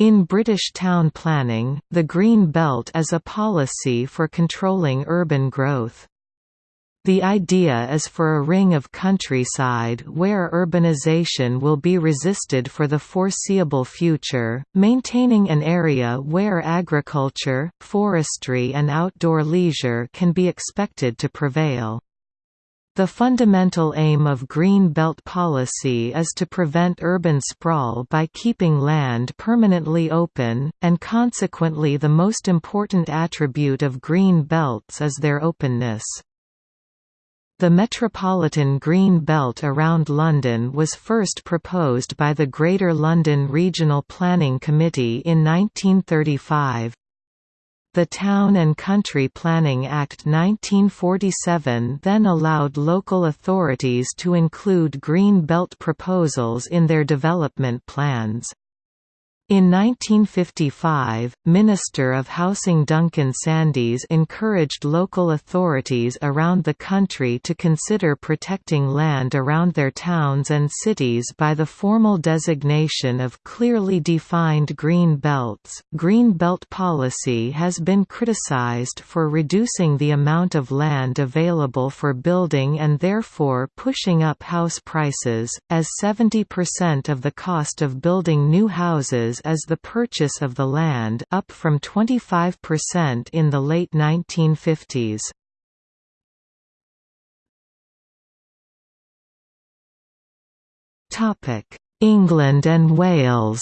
In British town planning, the Green Belt is a policy for controlling urban growth. The idea is for a ring of countryside where urbanization will be resisted for the foreseeable future, maintaining an area where agriculture, forestry and outdoor leisure can be expected to prevail. The fundamental aim of Green Belt policy is to prevent urban sprawl by keeping land permanently open, and consequently the most important attribute of green belts is their openness. The Metropolitan Green Belt around London was first proposed by the Greater London Regional Planning Committee in 1935. The Town and Country Planning Act 1947 then allowed local authorities to include green belt proposals in their development plans. In 1955, Minister of Housing Duncan Sandys encouraged local authorities around the country to consider protecting land around their towns and cities by the formal designation of clearly defined green belts. Green belt policy has been criticized for reducing the amount of land available for building and therefore pushing up house prices, as 70% of the cost of building new houses as the purchase of the land up from 25% in the late 1950s. England and Wales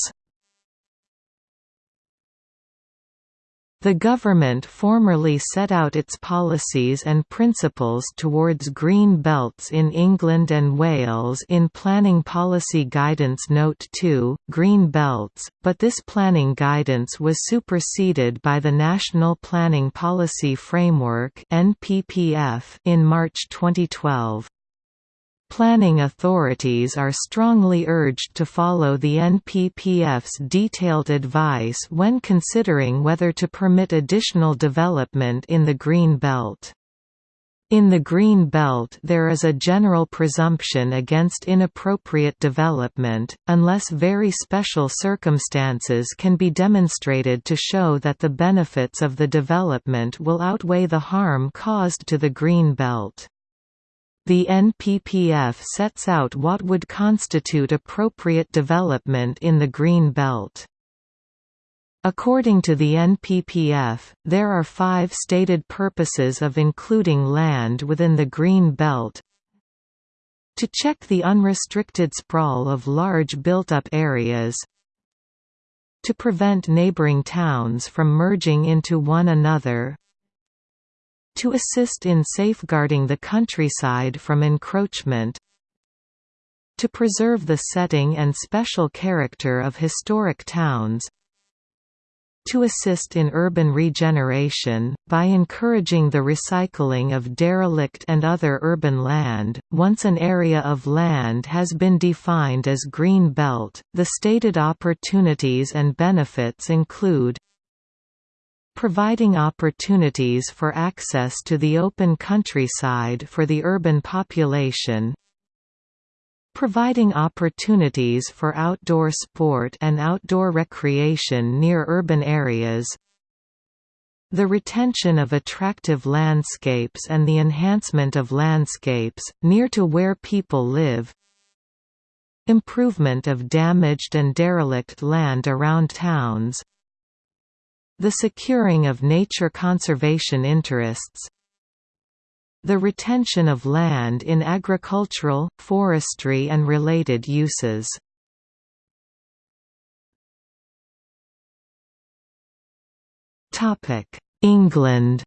The government formerly set out its policies and principles towards green belts in England and Wales in Planning Policy Guidance Note 2, Green Belts, but this planning guidance was superseded by the National Planning Policy Framework in March 2012. Planning authorities are strongly urged to follow the NPPF's detailed advice when considering whether to permit additional development in the Green Belt. In the Green Belt there is a general presumption against inappropriate development, unless very special circumstances can be demonstrated to show that the benefits of the development will outweigh the harm caused to the Green Belt. The NPPF sets out what would constitute appropriate development in the Green Belt. According to the NPPF, there are five stated purposes of including land within the Green Belt. To check the unrestricted sprawl of large built-up areas. To prevent neighboring towns from merging into one another to assist in safeguarding the countryside from encroachment to preserve the setting and special character of historic towns to assist in urban regeneration, by encouraging the recycling of derelict and other urban land. Once an area of land has been defined as Green Belt, the stated opportunities and benefits include providing opportunities for access to the open countryside for the urban population providing opportunities for outdoor sport and outdoor recreation near urban areas the retention of attractive landscapes and the enhancement of landscapes, near to where people live improvement of damaged and derelict land around towns the securing of nature conservation interests the retention of land in agricultural, forestry and related uses. England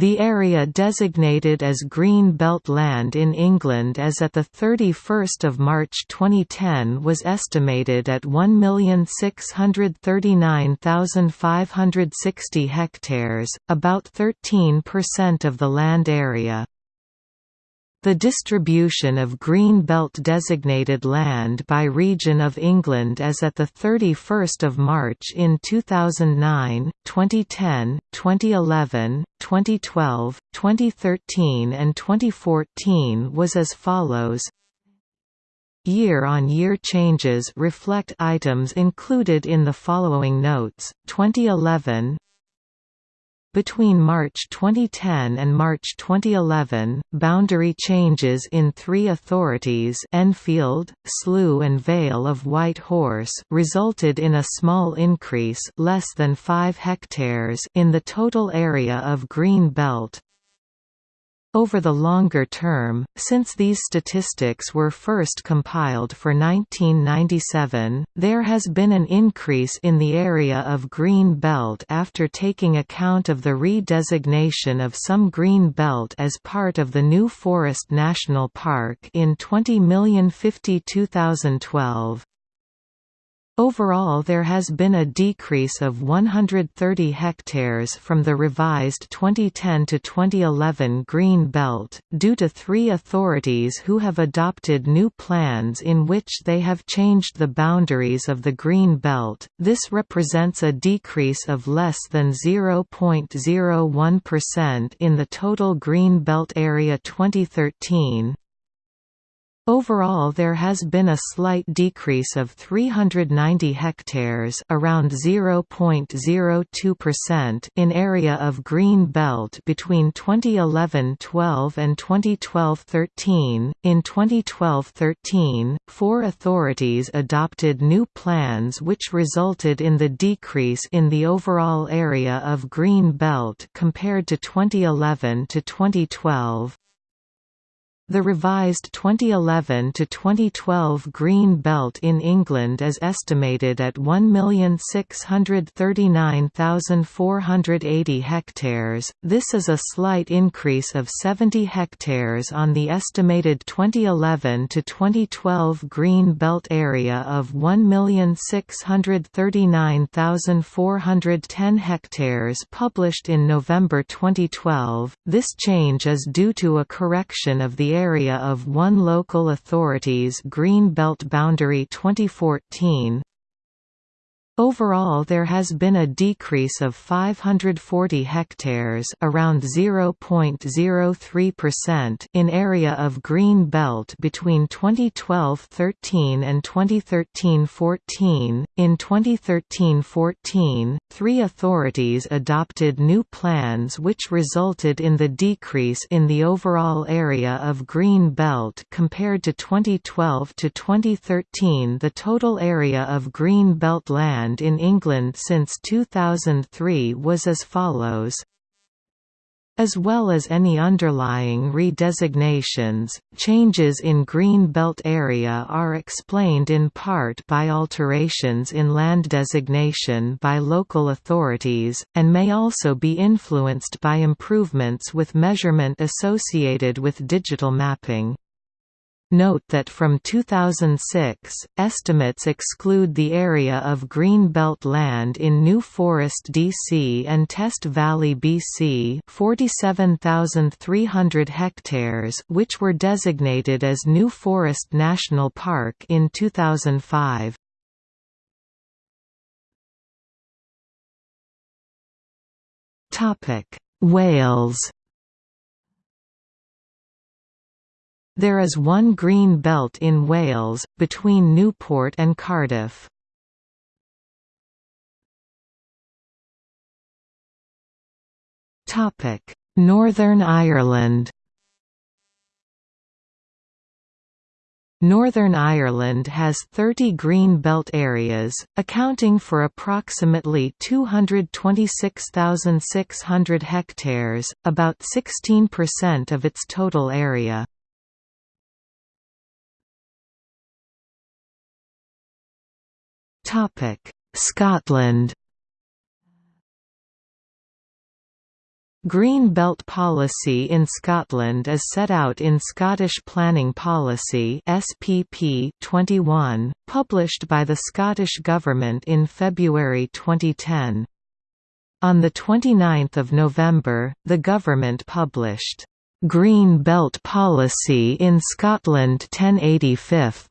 The area designated as Green Belt land in England as at 31 March 2010 was estimated at 1,639,560 hectares, about 13% of the land area. The distribution of Green Belt designated land by region of England as at 31 March in 2009, 2010, 2011, 2012, 2013 and 2014 was as follows Year-on-year -year changes reflect items included in the following notes. 2011 between March 2010 and March 2011, boundary changes in three authorities Enfield, Slough and Vale of White Horse resulted in a small increase less than 5 hectares in the total area of Green Belt, over the longer term, since these statistics were first compiled for 1997, there has been an increase in the area of Green Belt after taking account of the re-designation of some Green Belt as part of the New Forest National Park in 2050 2012. Overall there has been a decrease of 130 hectares from the revised 2010 to 2011 Green Belt, due to three authorities who have adopted new plans in which they have changed the boundaries of the Green Belt. This represents a decrease of less than 0.01% in the total Green Belt area 2013, Overall there has been a slight decrease of 390 hectares around 0.02% in area of green belt between 2011-12 and 2012-13. In 2012-13, four authorities adopted new plans which resulted in the decrease in the overall area of green belt compared to 2011 to 2012. The revised 2011 to 2012 green belt in England is estimated at 1,639,480 hectares. This is a slight increase of 70 hectares on the estimated 2011 to 2012 green belt area of 1,639,410 hectares published in November 2012. This change is due to a correction of the area of one local authority's Green Belt Boundary 2014, Overall there has been a decrease of 540 hectares around 0.03% in area of green belt between 2012-13 and 2013-14. In 2013-14, three authorities adopted new plans which resulted in the decrease in the overall area of green belt compared to 2012 to 2013. The total area of green belt land in England since 2003 was as follows as well as any underlying redesignations, changes in Green Belt area are explained in part by alterations in land designation by local authorities, and may also be influenced by improvements with measurement associated with digital mapping. Note that from 2006, estimates exclude the area of Greenbelt land in New Forest DC and Test Valley BC 47,300 hectares which were designated as New Forest National Park in 2005. Wales There is one green belt in Wales, between Newport and Cardiff. Northern Ireland Northern Ireland has 30 green belt areas, accounting for approximately 226,600 hectares, about 16% of its total area. Scotland. Green Belt policy in Scotland is set out in Scottish Planning Policy SPP 21, published by the Scottish Government in February 2010. On 29 November, the government published, "'Green Belt Policy in Scotland 1085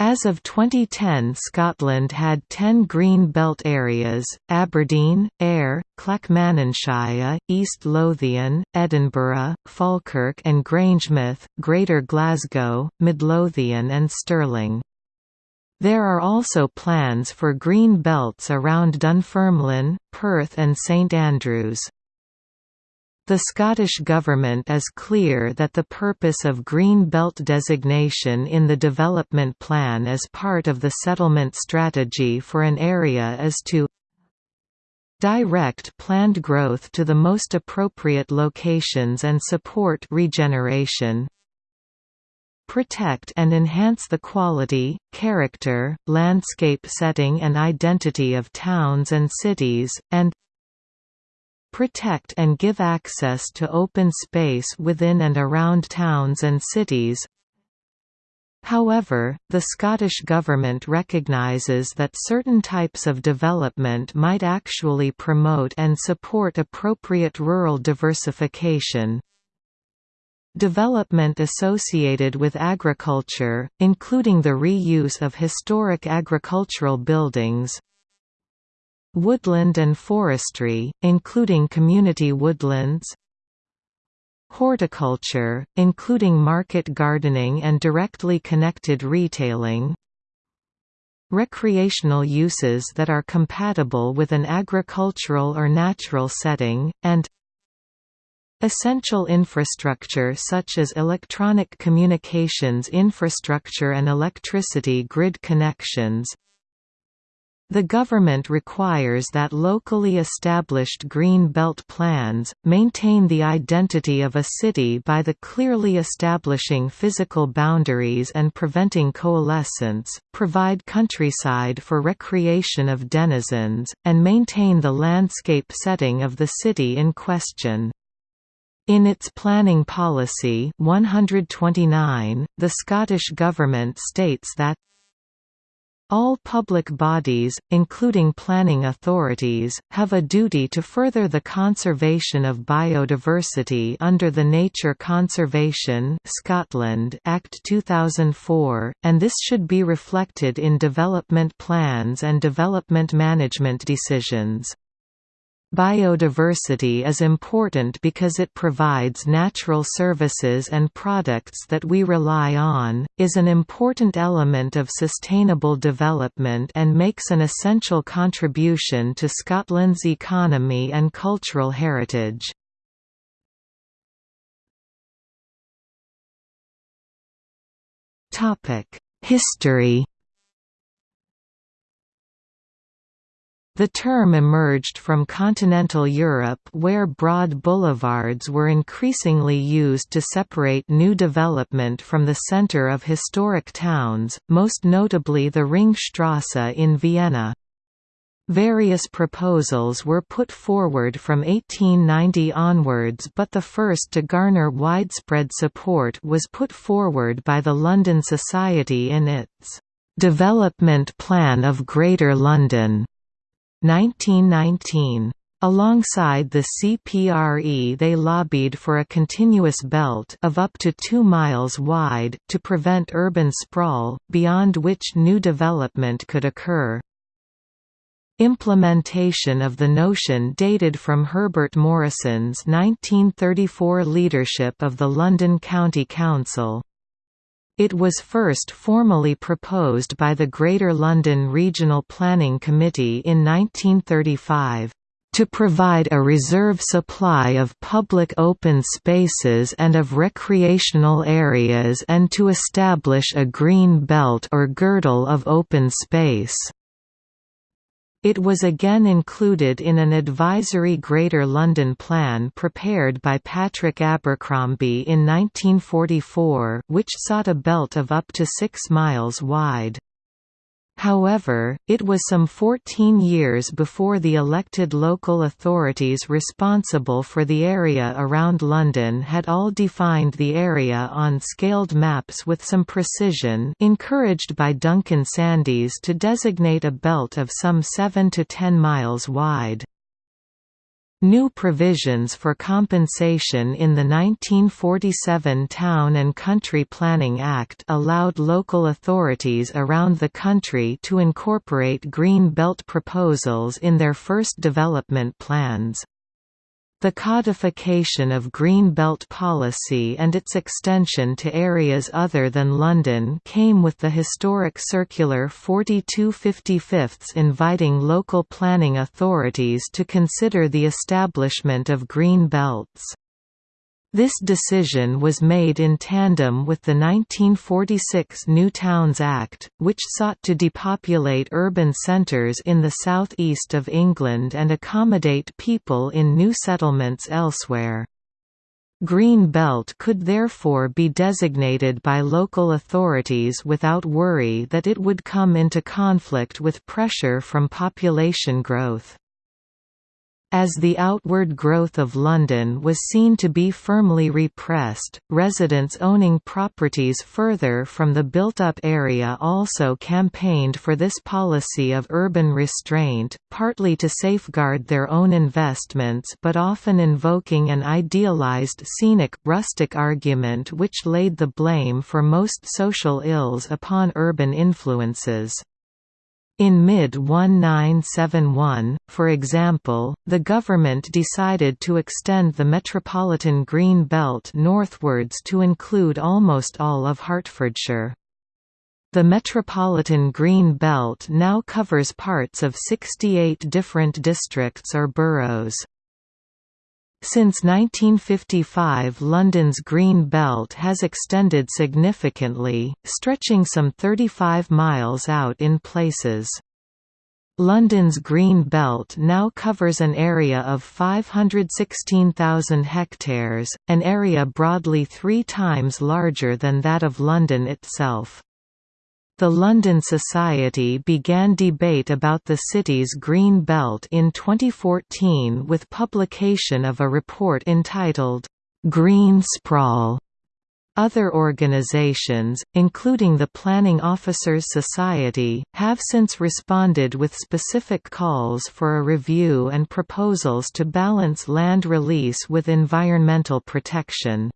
As of 2010 Scotland had 10 green belt areas, Aberdeen, Ayr, Clackmannanshire, East Lothian, Edinburgh, Falkirk and Grangemouth, Greater Glasgow, Midlothian and Stirling. There are also plans for green belts around Dunfermline, Perth and St Andrews. The Scottish Government is clear that the purpose of Green Belt designation in the development plan as part of the settlement strategy for an area is to direct planned growth to the most appropriate locations and support regeneration protect and enhance the quality, character, landscape setting and identity of towns and cities, and protect and give access to open space within and around towns and cities. However, the Scottish Government recognises that certain types of development might actually promote and support appropriate rural diversification. Development associated with agriculture, including the reuse of historic agricultural buildings, Woodland and forestry, including community woodlands Horticulture, including market gardening and directly connected retailing Recreational uses that are compatible with an agricultural or natural setting, and Essential infrastructure such as electronic communications infrastructure and electricity grid connections the government requires that locally established Green Belt plans, maintain the identity of a city by the clearly establishing physical boundaries and preventing coalescence, provide countryside for recreation of denizens, and maintain the landscape setting of the city in question. In its planning policy 129, the Scottish Government states that all public bodies, including planning authorities, have a duty to further the conservation of biodiversity under the Nature Conservation Scotland Act 2004, and this should be reflected in development plans and development management decisions. Biodiversity is important because it provides natural services and products that we rely on, is an important element of sustainable development and makes an essential contribution to Scotland's economy and cultural heritage. History The term emerged from continental Europe where broad boulevards were increasingly used to separate new development from the center of historic towns, most notably the Ringstrasse in Vienna. Various proposals were put forward from 1890 onwards but the first to garner widespread support was put forward by the London Society in its "'Development Plan of Greater London' 1919. Alongside the CPRE they lobbied for a continuous belt of up to 2 miles wide to prevent urban sprawl, beyond which new development could occur. Implementation of the notion dated from Herbert Morrison's 1934 leadership of the London County Council. It was first formally proposed by the Greater London Regional Planning Committee in 1935 to provide a reserve supply of public open spaces and of recreational areas and to establish a green belt or girdle of open space. It was again included in an advisory Greater London Plan prepared by Patrick Abercrombie in 1944 which sought a belt of up to 6 miles wide. However, it was some 14 years before the elected local authorities responsible for the area around London had all defined the area on scaled maps with some precision encouraged by Duncan Sandys to designate a belt of some 7 to 10 miles wide. New provisions for compensation in the 1947 Town and Country Planning Act allowed local authorities around the country to incorporate Green Belt proposals in their first development plans. The codification of Green Belt policy and its extension to areas other than London came with the historic Circular 4255 inviting local planning authorities to consider the establishment of green belts. This decision was made in tandem with the 1946 New Towns Act, which sought to depopulate urban centres in the south-east of England and accommodate people in new settlements elsewhere. Green Belt could therefore be designated by local authorities without worry that it would come into conflict with pressure from population growth. As the outward growth of London was seen to be firmly repressed, residents owning properties further from the built-up area also campaigned for this policy of urban restraint, partly to safeguard their own investments but often invoking an idealized scenic, rustic argument which laid the blame for most social ills upon urban influences. In mid-1971, for example, the government decided to extend the Metropolitan Green Belt northwards to include almost all of Hertfordshire. The Metropolitan Green Belt now covers parts of 68 different districts or boroughs. Since 1955 London's Green Belt has extended significantly, stretching some 35 miles out in places. London's Green Belt now covers an area of 516,000 hectares, an area broadly three times larger than that of London itself. The London Society began debate about the city's Green Belt in 2014 with publication of a report entitled, "'Green Sprawl' Other organizations, including the Planning Officers Society, have since responded with specific calls for a review and proposals to balance land release with environmental protection.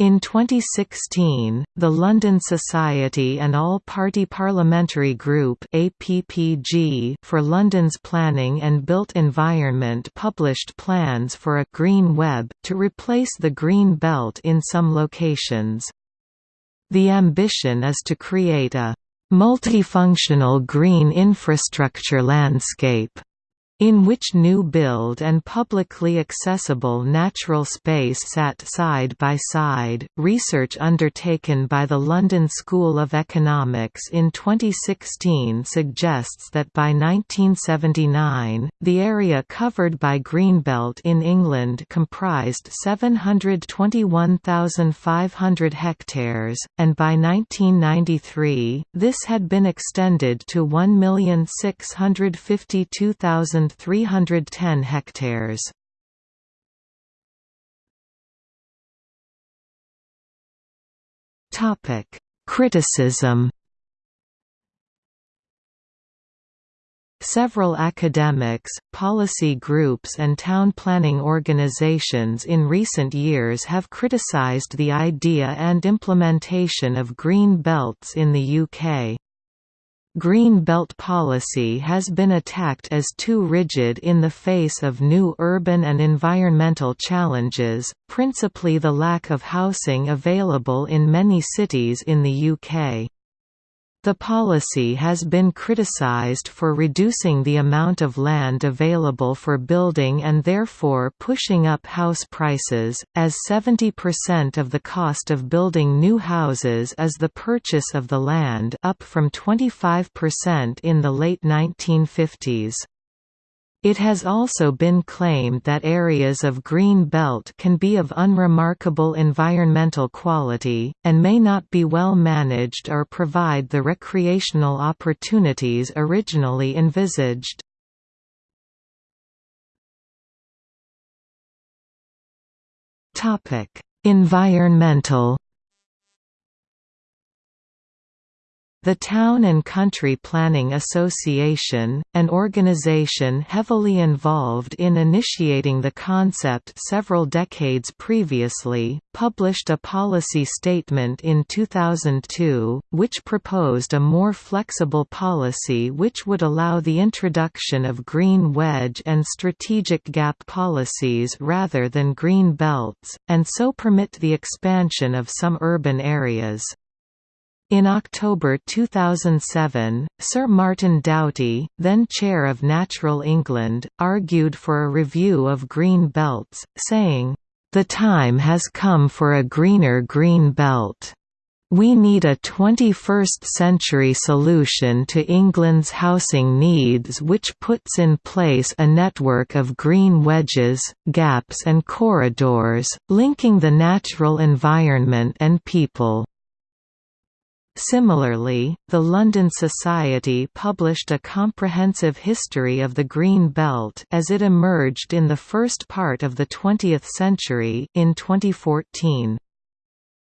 In 2016, the London Society and All-Party Parliamentary Group APPG for London's Planning and Built Environment published plans for a «green web» to replace the Green Belt in some locations. The ambition is to create a «multifunctional green infrastructure landscape» in which new build and publicly accessible natural space sat side by side. Research undertaken by the London School of Economics in 2016 suggests that by 1979, the area covered by Greenbelt in England comprised 721,500 hectares, and by 1993, this had been extended to 1,652,000 310 hectares. Topic: Criticism. Several academics, policy groups and town planning organizations in recent years have criticized the idea and implementation of green belts in the UK. Green Belt policy has been attacked as too rigid in the face of new urban and environmental challenges, principally the lack of housing available in many cities in the UK. The policy has been criticized for reducing the amount of land available for building and therefore pushing up house prices, as 70% of the cost of building new houses is the purchase of the land up from 25% in the late 1950s. It has also been claimed that areas of green belt can be of unremarkable environmental quality, and may not be well managed or provide the recreational opportunities originally envisaged. Environmental The Town and Country Planning Association, an organization heavily involved in initiating the concept several decades previously, published a policy statement in 2002, which proposed a more flexible policy which would allow the introduction of green wedge and strategic gap policies rather than green belts, and so permit the expansion of some urban areas. In October 2007, Sir Martin Doughty, then chair of Natural England, argued for a review of green belts, saying, "...the time has come for a greener green belt." We need a 21st-century solution to England's housing needs which puts in place a network of green wedges, gaps and corridors, linking the natural environment and people. Similarly, the London Society published a comprehensive history of the Green Belt as it emerged in the first part of the 20th century in 2014.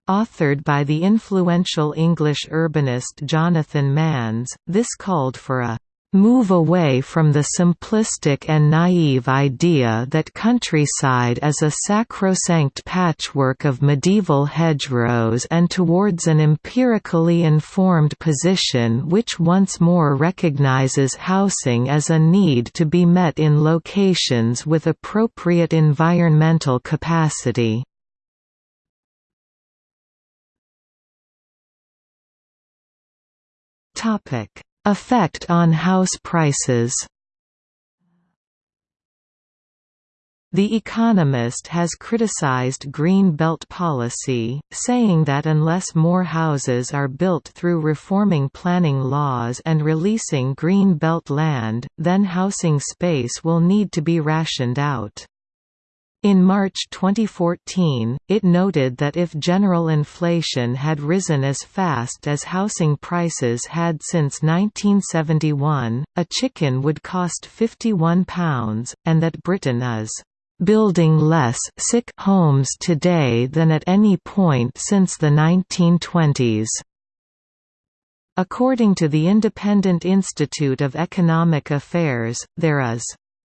Authored by the influential English urbanist Jonathan Manns, this called for a move away from the simplistic and naive idea that countryside is a sacrosanct patchwork of medieval hedgerows and towards an empirically informed position which once more recognizes housing as a need to be met in locations with appropriate environmental capacity. Topic Effect on house prices The Economist has criticized Green Belt policy, saying that unless more houses are built through reforming planning laws and releasing Green Belt land, then housing space will need to be rationed out. In March 2014, it noted that if general inflation had risen as fast as housing prices had since 1971, a chicken would cost £51, and that Britain is building less sick homes today than at any point since the 1920s. According to the Independent Institute of Economic Affairs, there is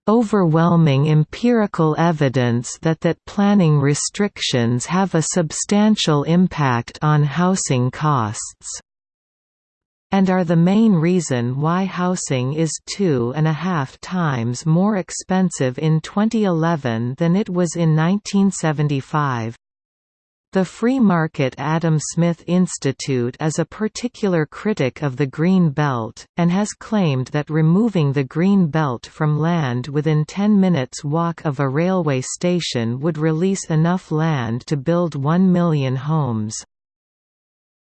overwhelming empirical evidence that that planning restrictions have a substantial impact on housing costs and are the main reason why housing is two and a half times more expensive in 2011 than it was in 1975. The Free Market Adam Smith Institute is a particular critic of the Green Belt, and has claimed that removing the Green Belt from land within 10 minutes walk of a railway station would release enough land to build 1 million homes.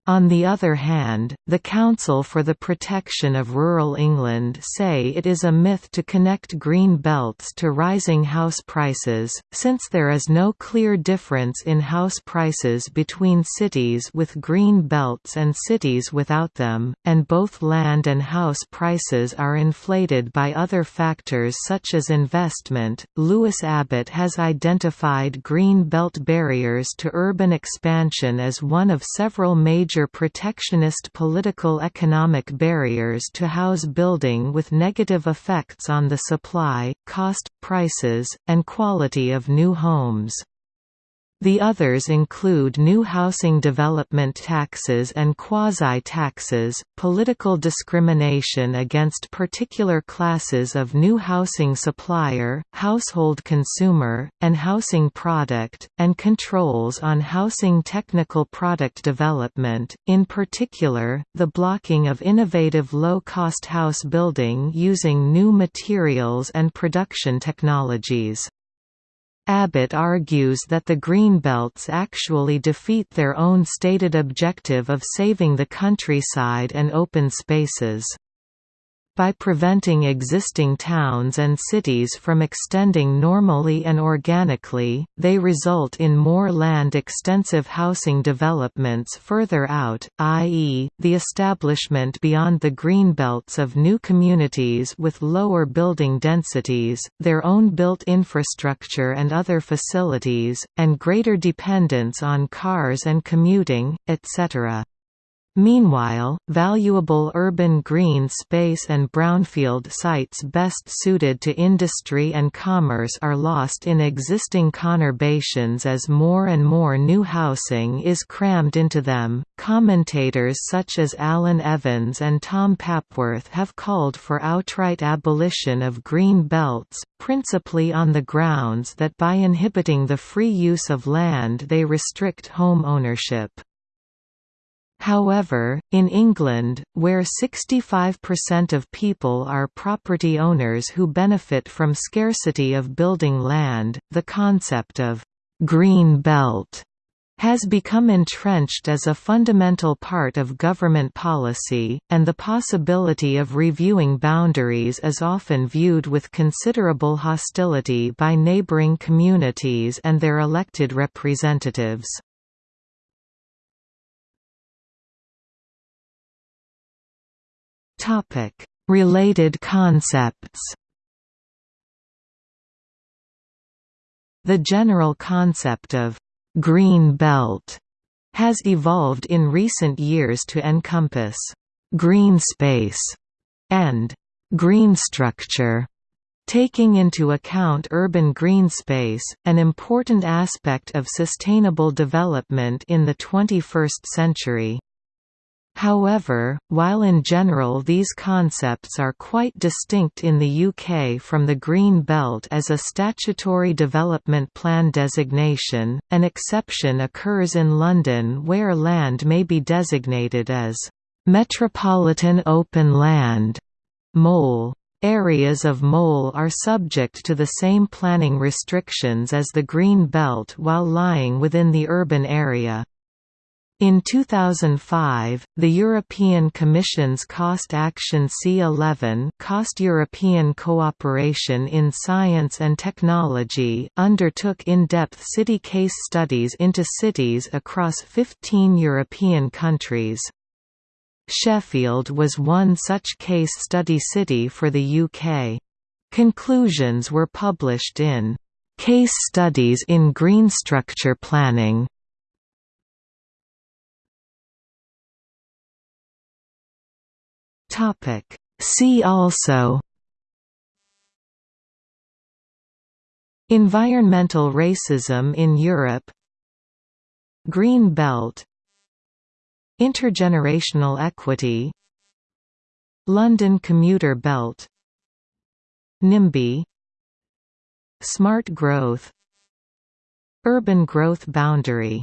On the other hand, the Council for the Protection of Rural England say it is a myth to connect green belts to rising house prices, since there is no clear difference in house prices between cities with green belts and cities without them, and both land and house prices are inflated by other factors such as investment. Lewis Abbott has identified green belt barriers to urban expansion as one of several major major protectionist political economic barriers to house building with negative effects on the supply, cost, prices, and quality of new homes. The others include new housing development taxes and quasi-taxes, political discrimination against particular classes of new housing supplier, household consumer, and housing product, and controls on housing technical product development, in particular, the blocking of innovative low-cost house building using new materials and production technologies. Abbott argues that the Greenbelts actually defeat their own stated objective of saving the countryside and open spaces by preventing existing towns and cities from extending normally and organically, they result in more land-extensive housing developments further out, i.e., the establishment beyond the greenbelts of new communities with lower building densities, their own built infrastructure and other facilities, and greater dependence on cars and commuting, etc. Meanwhile, valuable urban green space and brownfield sites best suited to industry and commerce are lost in existing conurbations as more and more new housing is crammed into them. Commentators such as Alan Evans and Tom Papworth have called for outright abolition of green belts, principally on the grounds that by inhibiting the free use of land they restrict home ownership. However, in England, where 65% of people are property owners who benefit from scarcity of building land, the concept of «green belt» has become entrenched as a fundamental part of government policy, and the possibility of reviewing boundaries is often viewed with considerable hostility by neighbouring communities and their elected representatives. Topic: Related concepts. The general concept of green belt has evolved in recent years to encompass green space and green structure taking into account urban green space, an important aspect of sustainable development in the 21st century. However, while in general these concepts are quite distinct in the UK from the Green Belt as a statutory development plan designation, an exception occurs in London where land may be designated as Metropolitan Open Land MOLE. Areas of MOLE are subject to the same planning restrictions as the Green Belt while lying within the urban area. In 2005, the European Commission's Cost Action C11 Cost European Cooperation in Science and Technology undertook in-depth city case studies into cities across 15 European countries. Sheffield was one such case study city for the UK. Conclusions were published in Case Studies in Green Structure Planning Topic. See also. Environmental racism in Europe. Green Belt. Intergenerational equity. London commuter belt. NIMBY Smart growth. Urban growth boundary